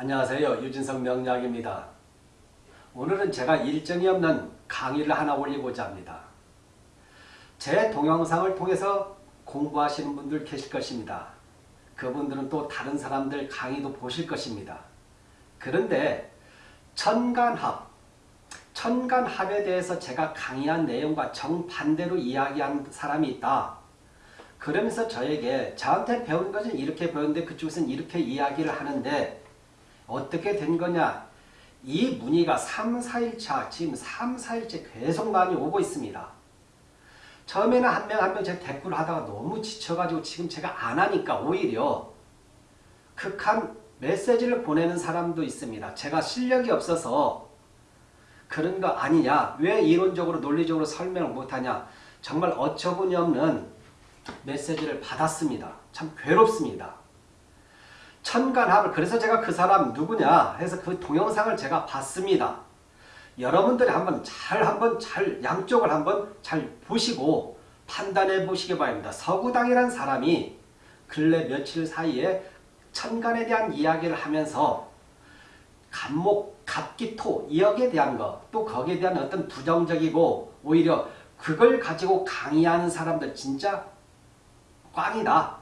안녕하세요. 유진성 명약입니다. 오늘은 제가 일정이 없는 강의를 하나 올리고자 합니다. 제 동영상을 통해서 공부하시는 분들 계실 것입니다. 그분들은 또 다른 사람들 강의도 보실 것입니다. 그런데 천간합, 천간합에 대해서 제가 강의한 내용과 정반대로 이야기한 사람이 있다. 그러면서 저에게 저한테 배운 것은 이렇게 배웠는데 그쪽에서는 이렇게 이야기를 하는데 어떻게 된 거냐 이 문의가 3, 4일차 지금 3, 4일째 계속 많이 오고 있습니다. 처음에는 한 명 한 명제 댓글 하다가 너무 지쳐가지고 지금 제가 안 하니까 오히려 극한 메시지를 보내는 사람도 있습니다. 제가 실력이 없어서 그런 거 아니냐 왜 이론적으로 논리적으로 설명을 못하냐 정말 어처구니 없는 메시지를 받았습니다. 참 괴롭습니다. 천간합을 그래서 제가 그 사람 누구냐 해서 그 동영상을 제가 봤습니다. 여러분들이 한번 잘 한번 잘 양쪽을 한번 잘 보시고 판단해 보시기 바랍니다. 서구당이라는 사람이 근래 며칠 사이에 천간에 대한 이야기를 하면서 간목, 갑기토, 이역에 대한 것, 또 거기에 대한 어떤 부정적이고 오히려 그걸 가지고 강의하는 사람들 진짜 꽝이다.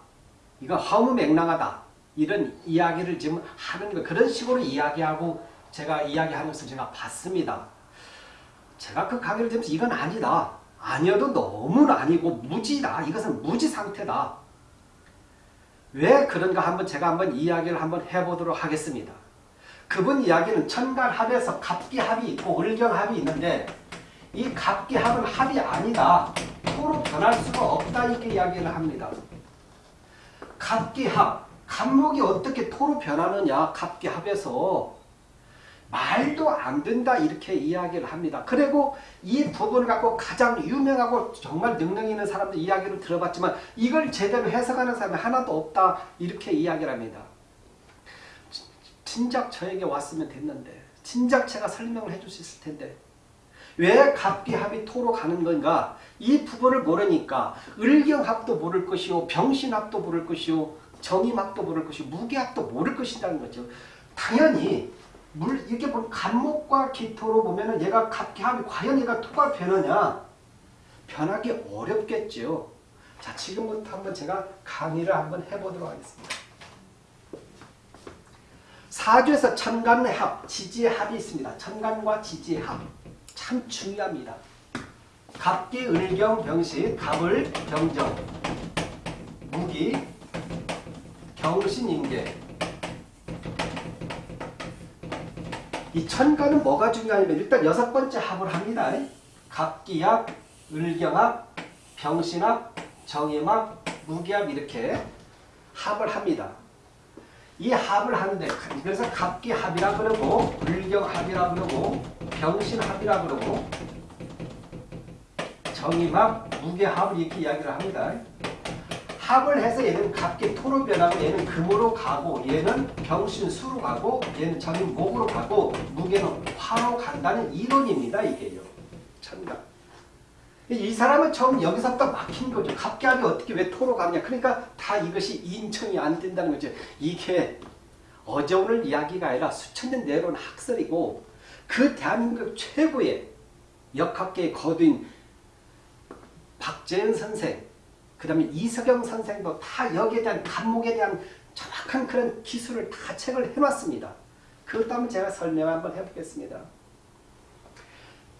이거 허무맹랑하다. 이런 이야기를 지금 하는 거 그런 식으로 이야기하고 제가 이야기하면서 제가 봤습니다. 제가 그 강의를 들으면서 이건 아니다. 아니어도 너무 아니고 무지다. 이것은 무지 상태다. 왜 그런가 한번 제가 한번 이야기를 한번 해보도록 하겠습니다. 그분 이야기는 천간합에서 갑기합이 있고 을경합이 있는데 이 갑기합은 합이 아니다. 토로 변할 수가 없다 이렇게 이야기를 합니다. 갑기합 간목이 어떻게 토로 변하느냐 갑기 합에서 말도 안 된다 이렇게 이야기를 합니다. 그리고 이 부분을 갖고 가장 유명하고 정말 능력 있는 사람들 이야기를 들어봤지만 이걸 제대로 해석하는 사람이 하나도 없다 이렇게 이야기를 합니다. 진작 저에게 왔으면 됐는데 진작 제가 설명을 해줄 수 있을 텐데 왜 갑기합이 토로 가는 건가 이 부분을 모르니까 을경합도 모를 것이요 병신합도 모를 것이요 정의학도 모를 것이고 무게학도 모를 것이라는 거죠. 당연히 물 이렇게 보면 간목과 기토로 보면은 얘가 갑기합이 과연 얘가 토가 변하냐? 변하기 어렵겠죠. 자 지금부터 한번 제가 강의를 한번 해보도록 하겠습니다. 사주에서 천간의 합, 지지의 합이 있습니다. 천간과 지지의 합. 참 중요합니다. 갑기, 을경, 병신, 갑을, 경정, 무기, 경신인계 이 천간은 뭐가 중요하냐면 일단 여섯 번째 합을 합니다. 갑기합, 을경합, 병신합, 정임합, 무기합 이렇게 합을 합니다. 이 합을 하는데 그래서 갑기합이라 그러고 을경합이라 그러고 병신합이라 그러고 정임합, 무게합을 이렇게 이야기를 합니다. 합을 해서 얘는 갑기 토로 변하고 얘는 금으로 가고 얘는 병신 수로 가고 얘는 정인 목으로 가고 무게는 화로 간다는 이론입니다. 이게요. 천간. 이 사람은 처음 여기서부터 막힌 거죠. 갑기합이 어떻게 왜 토로 가냐. 그러니까 다 이것이 인청이 안 된다는 거죠. 이게 어제 오늘 이야기가 아니라 수천 년 내려온 학설이고 그 대한민국 최고의 역학계의 거두인 박재현 선생 그 다음에 이석영 선생도 다 여기에 대한 간목에 대한 정확한 그런 기술을 다 책을 해놨습니다. 그것도 한번 제가 설명 한번 해보겠습니다.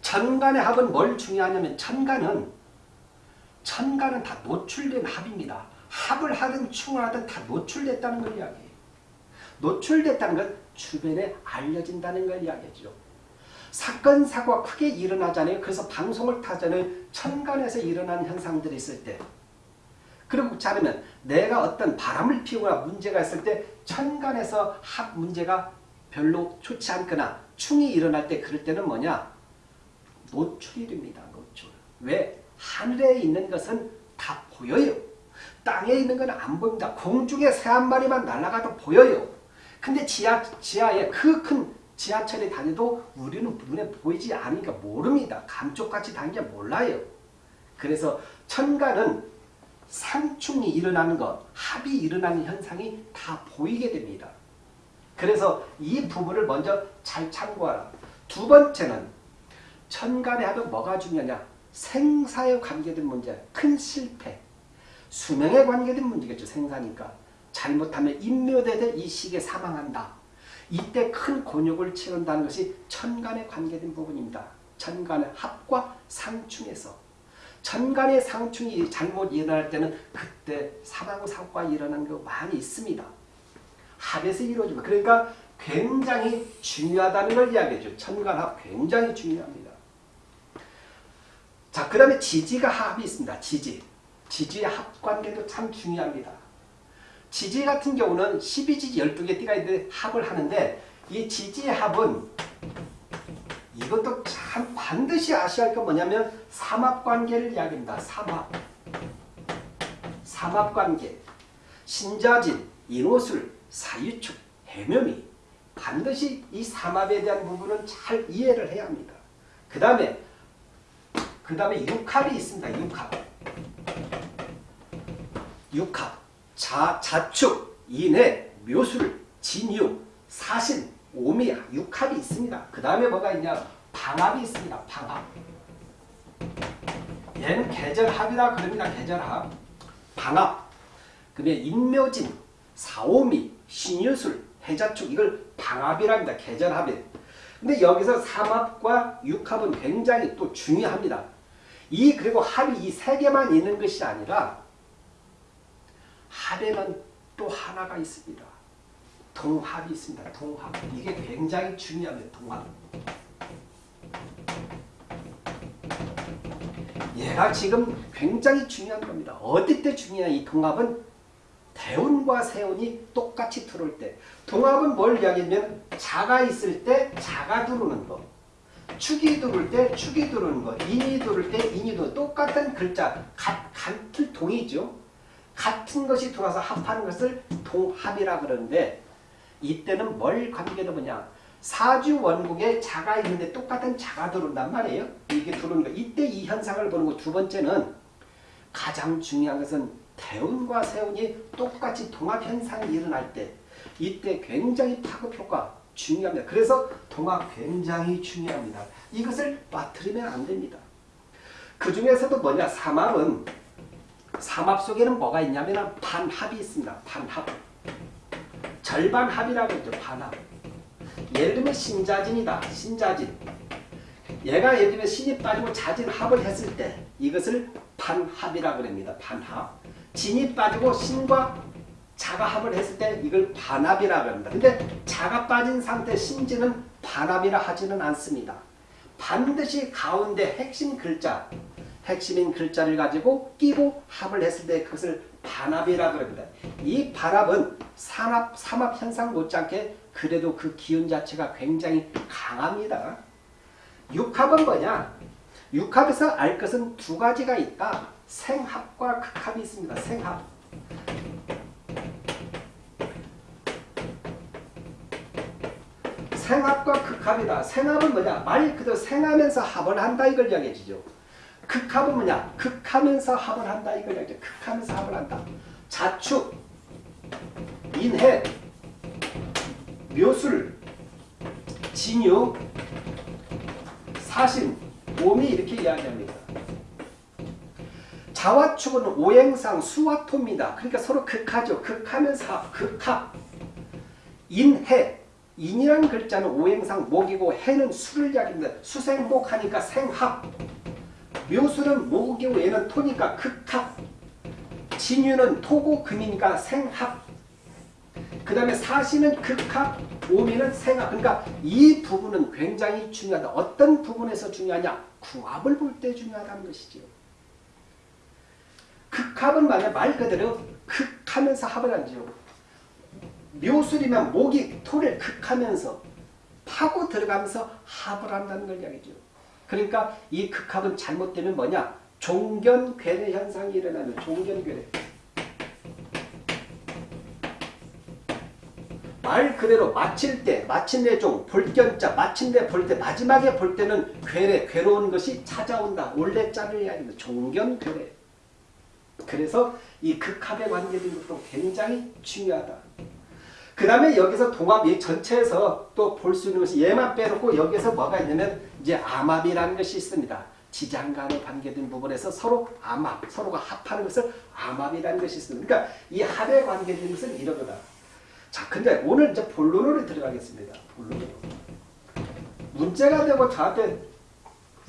천간의 합은 뭘 중요하냐면 천간은 천간은 다 노출된 합입니다. 합을 하든 충을 하든 다 노출됐다는 걸 이야기해요. 노출됐다는 건 주변에 알려진다는 걸 이야기하죠. 사건, 사고가 크게 일어나잖아요. 그래서 방송을 타잖아요. 천간에서 일어나는 현상들이 있을 때 그렇지 않으면 내가 어떤 바람을 피우거나 문제가 있을 때 천간에서 합 문제가 별로 좋지 않거나 충이 일어날 때 그럴 때는 뭐냐? 노출이 됩니다. 노출. 왜? 하늘에 있는 것은 다 보여요. 땅에 있는 건 안 보입니다. 공중에 새 한 마리만 날아가도 보여요. 근데 지하, 지하에 그 큰 지하철이 다녀도 우리는 눈에 보이지 않으니까 모릅니다. 감쪽같이 다니게 몰라요. 그래서 천간은 상충이 일어나는 것, 합이 일어나는 현상이 다 보이게 됩니다. 그래서 이 부분을 먼저 잘 참고하라. 두 번째는 천간에 하면 뭐가 중요하냐? 생사에 관계된 문제, 큰 실패, 수명에 관계된 문제겠죠. 생사니까. 잘못하면 인묘되되 이 시기에 사망한다. 이때 큰 곤욕을 치른다는 것이 천간에 관계된 부분입니다. 천간의 합과 상충에서 천간의 상충이 잘못 일어날 때는 그때 사망사고가 일어나는 거 많이 있습니다. 합에서 이루어집니다. 그러니까 굉장히 중요하다는 걸 이야기해줘. 천간합 굉장히 중요합니다. 자, 그 다음에 지지가 합이 있습니다. 지지. 지지의 합 관계도 참 중요합니다. 지지 같은 경우는 12지지 12개 띠가 있는데 합을 하는데 이 지지의 합은 이것도 참 반드시 아셔야 할 건 뭐냐면 삼합관계를 이야기합니다. 삼합. 삼합관계. 신자진, 인호술, 사유축, 해묘미. 반드시 이 삼합에 대한 부분은 잘 이해를 해야 합니다. 그 다음에 그 다음에 육합이 있습니다. 육합. 육합. 자, 자축, 인해, 묘술, 진유, 사신, 오미야, 육합이 있습니다. 그 다음에 뭐가 있냐? 방합이 있습니다. 방합. 얘는 계절합이라 그럽니다. 계절합. 방합. 그 다음에 인묘진, 사오미, 신유술, 해자축 이걸 방합이랍니다. 계절합에. 근데 여기서 삼합과 육합은 굉장히 또 중요합니다. 이 그리고 합이 이 세 개만 있는 것이 아니라 합에는 또 하나가 있습니다. 동합이 있습니다. 동합. 이게 굉장히 중요합니다. 동합. 얘가 지금 굉장히 중요한 겁니다. 어디 때 중요한 이 동합은 대운과 세운이 똑같이 들어올 때 동합은 뭘 이야기하면 자가 있을 때 자가 들어오는 거 축이 들어올 때 축이 들어오는 거 인이 들어올 때 인이 들어오는 똑같은 글자 같, 같은 동이죠. 같은 것이 들어와서 합하는 것을 동합이라 그러는데 이때는 뭘 관계도 뭐냐 사주 원국에 자가 있는데 똑같은 자가 들어온단 말이에요. 이게 들어오는 거. 이때 이 현상을 보는 거 두 번째는 가장 중요한 것은 대운과 세운이 똑같이 동합 현상이 일어날 때 이때 굉장히 파급 효과 중요합니다. 그래서 동합 굉장히 중요합니다. 이것을 빠뜨리면 안 됩니다. 그 중에서도 뭐냐 삼합은 삼합 속에는 뭐가 있냐면 반합이 있습니다. 반합. 절반 합이라고 했죠. 반합. 예를 들면 신자진이다. 신자진. 얘가 예를 들면 신이 빠지고 자진 합을 했을 때 이것을 반합이라고 합니다. 반합. 진이 빠지고 신과 자가 합을 했을 때 이걸 반합이라고 합니다. 근데 자가 빠진 상태 신진은 반합이라 하지는 않습니다. 반드시 가운데 핵심 글자, 핵심인 글자를 가지고 끼고 합을 했을 때 그것을 반합이라고 합니다. 이 반합은 산합, 삼합 현상 못지않게 그래도 그 기운 자체가 굉장히 강합니다. 육합은 뭐냐? 육합에서 알 것은 두 가지가 있다. 생합과 극합이 있습니다. 생합. 생합과 극합이다. 생합은 뭐냐? 말 그대로 생하면서 합을 한다 이걸 이야기해 주죠. 극합은 뭐냐? 극하면서 합을 한다 이야기해 극하면서 합을 한다. 자축, 인해, 묘술, 진유, 사신, 오미 이렇게 이야기합니다. 자와축은 오행상 수와토입니다. 그러니까 서로 극하죠. 극하면서 합, 극합. 인해, 인이라는 글자는 오행상 목이고 해는 수를 이야기합니다. 수생목 하니까 생합. 묘술은 목이고 얘는 토니까 극합. 진유는 토고 금이니까 생합. 그 다음에 사시는 극합, 오미는 생합. 그러니까 이 부분은 굉장히 중요하다. 어떤 부분에서 중요하냐? 궁합을 볼 때 중요하다는 것이죠. 극합은 만약 말 그대로 극하면서 합을 하죠. 묘술이면 목이 토를 극하면서 파고 들어가면서 합을 한다는 걸 이야기죠. 그러니까 이 극합은 잘못되면 뭐냐? 종견괴뢰 현상이 일어나는 종견괴뢰. 말 그대로 마칠 때, 마침내 종, 볼견자, 마침내 볼 때, 마지막에 볼 때는 괴뢰, 괴로운 것이 찾아온다. 원래 자를 이야기합니다. 종견 괴뢰. 그래서 이 극합에 관계된 것도 굉장히 중요하다. 그 다음에 여기서 동합 이 전체에서 또 볼 수 있는 것이 얘만 빼놓고 여기서 뭐가 있냐면 이제 암합이라는 것이 있습니다. 지장 간에 관계된 부분에서 서로 암합, 서로가 합하는 것을 암합이라는 것이 있습니다. 그러니까 이 합에 관계된 것은 이런 거다. 자, 근데 오늘 이제 본론으로 들어가겠습니다. 본론으로. 문제가 되고 저한테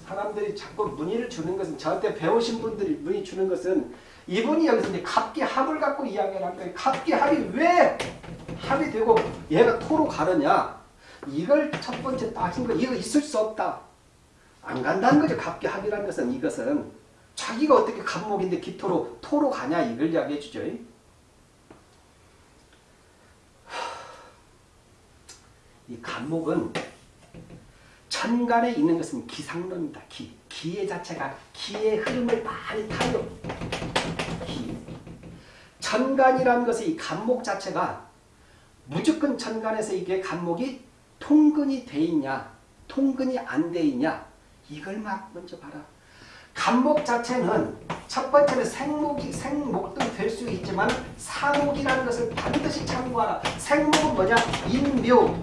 사람들이 자꾸 문의를 주는 것은 저한테 배우신 분들이 문의 주는 것은 이분이 여기서 이제 갑기 합을 갖고 이야기를 한 거예요. 갑기 합이 왜 합이 되고 얘가 토로 가느냐? 이걸 첫 번째 따진 거 이거 있을 수 없다. 안 간다는 거죠. 갑기 합이라는 것은 이것은 자기가 어떻게 갑목인데 기토로 토로 가냐 이걸 이야기해 주죠. 이 간목은 천간에 있는 것은 기상론입니다. 기. 기의 자체가 기의 흐름을 많이 타요. 기. 천간이라는 것이 이 간목 자체가 무조건 천간에서 이게 간목이 통근이 돼 있냐 통근이 안 돼 있냐 이걸 막 먼저 봐라. 간목 자체는 첫 번째는 생목이 생목도 될 수 있지만 사목이라는 것을 반드시 참고하라. 생목은 뭐냐? 인묘,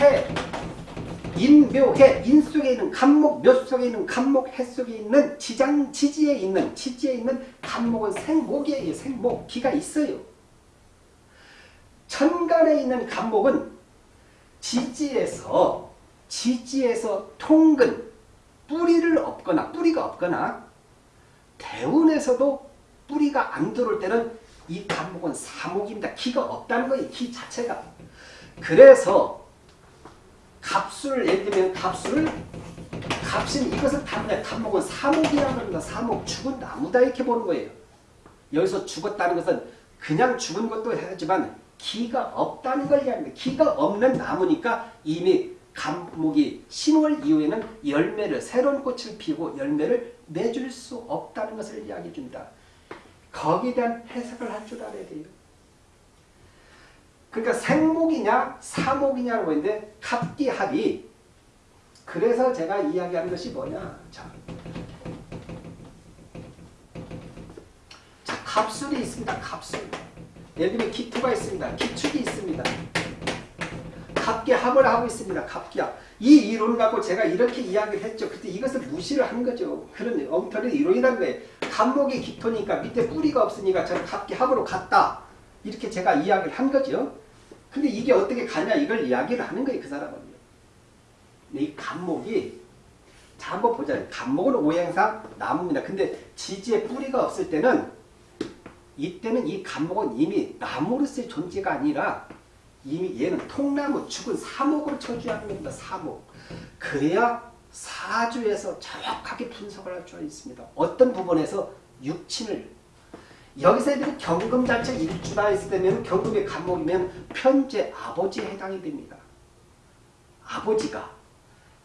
해, 인묘해 인 속에 있는 간목 몇 속에 있는 간목 해 속에 있는 지장 지지에 있는 지지에 있는 간목은 생목이에요. 생목 기가 있어요. 천간에 있는 간목은 지지에서 지지에서 통근 뿌리를 없거나 뿌리가 없거나 대운에서도 뿌리가 안 들어올 때는 이 간목은 사목입니다. 기가 없다는 거예요. 기 자체가. 그래서 갑수를 예를 들면 갑수를 갑신 이것을 다르냐 간목은 사목이라고 합니다. 사목 죽은 나무다 이렇게 보는 거예요. 여기서 죽었다는 것은 그냥 죽은 것도 하지만 기가 없다는 걸 이야기합니다. 기가 없는 나무니까 이미 감목이 10월 이후에는 열매를 새로운 꽃을 피우고 열매를 맺을 수 없다는 것을 이야기해 줍니다. 거기에 대한 해석을 할 줄 알아야 돼요. 그러니까 생목이냐 사목이냐고 했는데 합기합이 그래서 제가 이야기하는 것이 뭐냐 자, 자 갑술이 있습니다. 갑술 예를 들면 기토가 있습니다. 기축이 있습니다. 갑기합을 하고 있습니다. 갑기합 이 이론을 갖고 제가 이렇게 이야기를 했죠. 그때 이것을 무시를 한 거죠. 그런 엉터리 이론이란 거예요. 갑목이 기토니까 밑에 뿌리가 없으니까 저는 갑기합으로 갔다. 이렇게 제가 이야기를 한 거죠. 근데 이게 어떻게 가냐 이걸 이야기를 하는 거예요. 그 사람은요. 이 간목이 자 한번 보자. 간목은 오행상 나무입니다. 근데 지지에 뿌리가 없을 때는 이때는 이 간목은 이미 나무로서의 존재가 아니라 이미 얘는 통나무 죽은 사목으로 처주하는 겁니다. 사목. 그래야 사주에서 정확하게 분석을 할줄 있습니다. 어떤 부분에서 육친을 여기서 애들이 경금 자체 일주가 있을 때면 경금의 간목이면 편제 아버지에 해당이 됩니다. 아버지가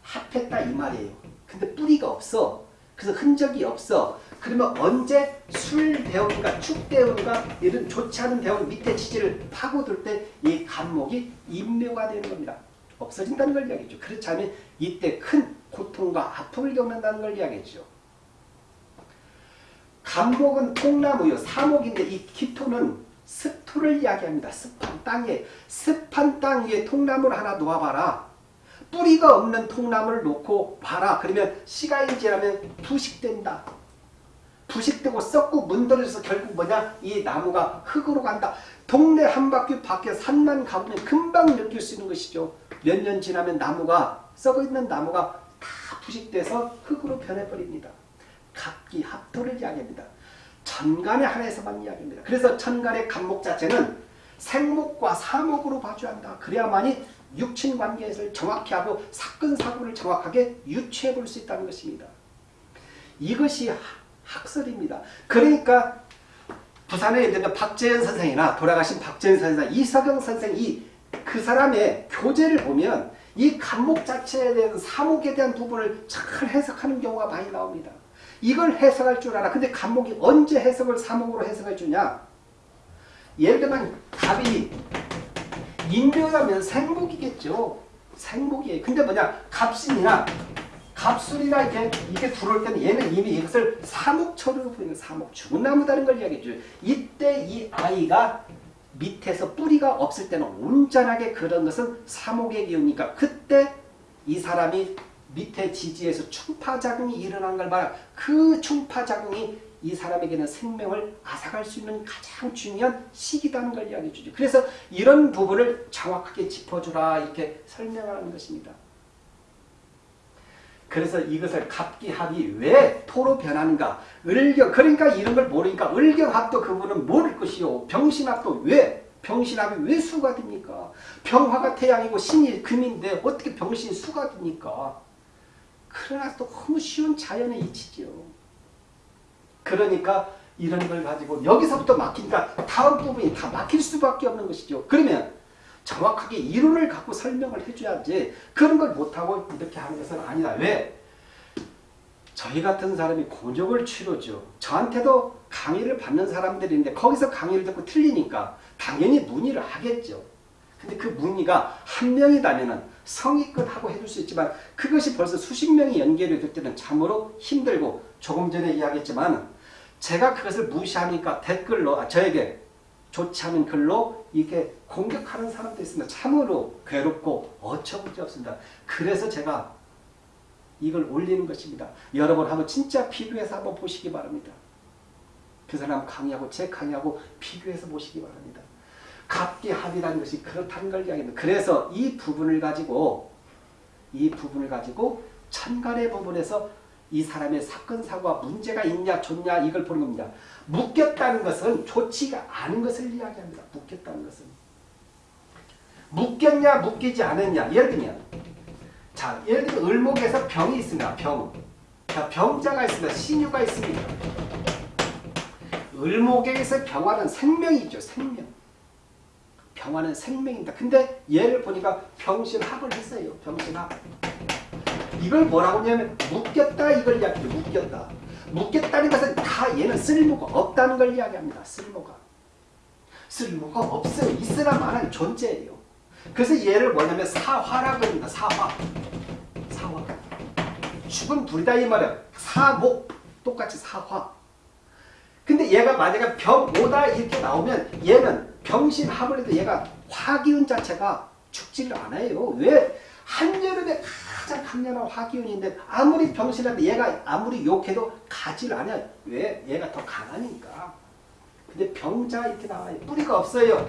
합했다 이 말이에요. 근데 뿌리가 없어. 그래서 흔적이 없어. 그러면 언제 술 대운과 축 대운과 이런 좋지 않은 대운 밑에 지지를 파고들 때 이 간목이 인묘가 되는 겁니다. 없어진다는 걸 이야기죠. 그렇지 않으면 이때 큰 고통과 아픔을 겪는다는 걸 이야기죠. 간목은 통나무요. 사목인데 이 기토는 습토를 이야기합니다. 습한 땅에 습한 땅 위에 통나무를 하나 놓아봐라. 뿌리가 없는 통나무를 놓고 봐라. 그러면 시간이 지나면 부식된다. 부식되고 썩고 문드러져서 결국 뭐냐? 이 나무가 흙으로 간다. 동네 한 바퀴 밖에 산만 가보면 금방 느낄 수 있는 것이죠. 몇 년 지나면 나무가 썩어있는 나무가 다 부식돼서 흙으로 변해버립니다. 각기 합토를 이야기합니다. 천간에 한해서만 이야기합니다. 그래서 천간의 간목 자체는 생목과 사목으로 봐줘야 한다. 그래야만이 육친 관계를 정확히 하고 사건 사고를 정확하게 유추해 볼 수 있다는 것입니다. 이것이 학설입니다. 그러니까 부산에 있는 박재현 선생이나 돌아가신 박재현 선생, 이석영 선생 이 그 사람의 교재를 보면 이 간목 자체에 대한 사목에 대한 부분을 잘 해석하는 경우가 많이 나옵니다. 이걸 해석할 줄 알아. 근데 간목이 언제 해석을 사목으로 해석해 주냐? 예를 들면 갑이 인묘라면 생목이겠죠. 생목이에요. 근데 뭐냐? 갑신이나 갑술이나 이렇게 이게 들어올 때는 얘는 이미 이것을 사목처로 보이는 사목 죽은 나무다는 걸 이야기해 줘요. 이때 이 아이가 밑에서 뿌리가 없을 때는 온전하게 그런 것은 사목의 기운이니까 그때 이 사람이 밑에 지지에서 충파작용이 일어난 걸 봐라. 그 충파작용이 이 사람에게는 생명을 앗아갈 수 있는 가장 중요한 시기다는 걸 이야기해 주죠. 그래서 이런 부분을 정확하게 짚어주라 이렇게 설명하는 것입니다. 그래서 이것을 갑기합이 왜 토로 변하는가? 을경 그러니까 이런 걸 모르니까 을경합도 그분은 모를 것이요. 병신합도 왜? 병신합이 왜 수가 됩니까? 병화가 태양이고 신이 금인데 어떻게 병신이 수가 됩니까? 그러나 또 너무 쉬운 자연의 이치지요. 그러니까 이런 걸 가지고 여기서부터 막히니까 다음 부분이 다 막힐 수밖에 없는 것이죠. 그러면 정확하게 이론을 갖고 설명을 해줘야지 그런 걸 못하고 이렇게 하는 것은 아니다. 왜? 저희 같은 사람이 곤욕을 치르죠. 저한테도 강의를 받는 사람들인데 거기서 강의를 듣고 틀리니까 당연히 문의를 하겠죠. 근데 그 문의가 한 명이다면 성의껏 하고 해줄 수 있지만 그것이 벌써 수십 명이 연결이 될 때는 참으로 힘들고 조금 전에 이야기했지만 제가 그것을 무시하니까 댓글로 아, 저에게 좋지 않은 글로 이렇게 공격하는 사람도 있습니다. 참으로 괴롭고 어처구니 없습니다. 그래서 제가 이걸 올리는 것입니다. 여러분 한번 진짜 비교해서 한번 보시기 바랍니다. 그 사람 강의하고 제 강의하고 비교해서 보시기 바랍니다. 갑기 합이라는 것이 그렇다는 걸 이야기합니다. 그래서 이 부분을 가지고 이 부분을 가지고 천간의 부분에서 이 사람의 사건 사고가 문제가 있냐 좋냐 이걸 보는 겁니다. 묶였다는 것은 좋지가 않은 것을 이야기합니다. 묶였다는 것은. 묶였냐 묶이지 않았냐 예를 들면 자 예를 들면 을목에서 병이 있습니다. 병. 자 병자가 있습니다. 신유가 있습니다. 을목에서 병화는 생명이죠. 생명. 병화는 생명입니다. 근데 얘를 보니까 병신합을 했어요. 병신합. 이걸 뭐라고 하냐면 묶였다 이걸 이야기해요. 묶였다. 묶였다는 것은 다 얘는 쓸모가 없다는 걸 이야기합니다. 쓸모가. 쓸모가 없어요. 있으나 마는 존재예요. 그래서 얘를 뭐냐면 사화라고 합니다. 사화. 사화. 죽은 불이다 이 말이야. 사목. 똑같이 사화. 근데 얘가 만약에 병오다 이렇게 나오면 얘는 병신합을 해도 얘가 화기운 자체가 죽지를 않아요. 왜? 한여름에 가장 강렬한 화기운인데 아무리 병신한데 얘가 아무리 욕해도 가지를 않아요. 왜? 얘가 더 강하니까. 근데 병자 이렇게 나와요. 뿌리가 없어요.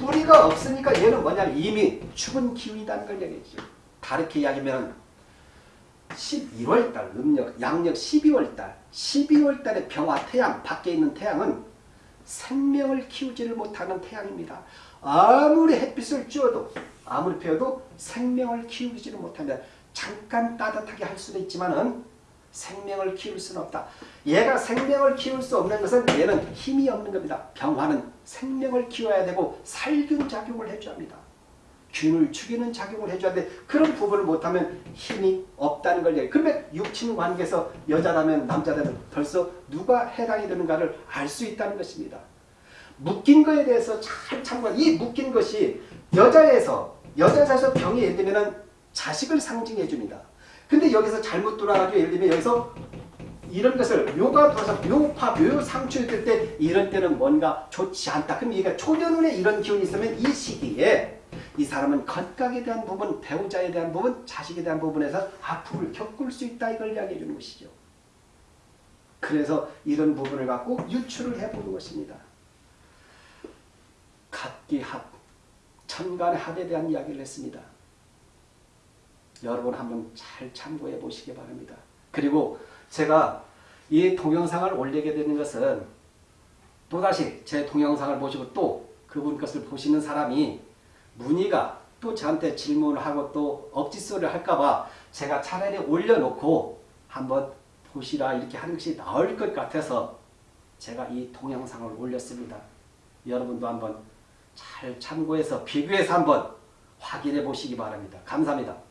뿌리가 없으니까 얘는 뭐냐면 이미 죽은 기운이라는 걸 얘기했죠. 다르게 이야기하면 11월달 음력 양력 12월달 12월달에 병화 태양 밖에 있는 태양은 생명을 키우지를 못하는 태양입니다. 아무리 햇빛을 쬐어도 아무리 펴도 생명을 키우지를 못한다. 잠깐 따뜻하게 할 수도 있지만 생명을 키울 수는 없다. 얘가 생명을 키울 수 없는 것은 얘는 힘이 없는 겁니다. 병화는 생명을 키워야 되고 살균 작용을 해줘야 합니다. 균을 죽이는 작용을 해줘야 돼. 그런 부분을 못하면 힘이 없다는 걸 얘기해. 그러면 육친 관계에서 여자라면 남자라면 벌써 누가 해당이 되는가를 알 수 있다는 것입니다. 묶인 거에 대해서 잘 참고하. 이 묶인 것이 여자에서 여자에서 병이 예를 들면 자식을 상징해 줍니다. 근데 여기서 잘못 돌아가지고 예를 들면 여기서 이런 것을 묘가 들어서 묘파, 묘상충이 될때 이런 때는 뭔가 좋지 않다. 그럼 얘가 초년운에 이런 기운이 있으면 이 시기에 이 사람은 건강에 대한 부분, 배우자에 대한 부분, 자식에 대한 부분에서 아픔을 겪을 수 있다. 이걸 이야기해 주는 것이죠. 그래서 이런 부분을 갖고 유출을 해보는 것입니다. 갑기합, 천간의 합에 대한 이야기를 했습니다. 여러분 한번 잘 참고해 보시기 바랍니다. 그리고 제가 이 동영상을 올리게 되는 것은 또다시 제 동영상을 보시고 또 그분 것을 보시는 사람이 문의가 또 저한테 질문을 하고 또 억지소리를 할까봐 제가 차라리 올려놓고 한번 보시라 이렇게 하는 것이 나을 것 같아서 제가 이 동영상을 올렸습니다. 여러분도 한번 잘 참고해서 비교해서 한번 확인해 보시기 바랍니다. 감사합니다.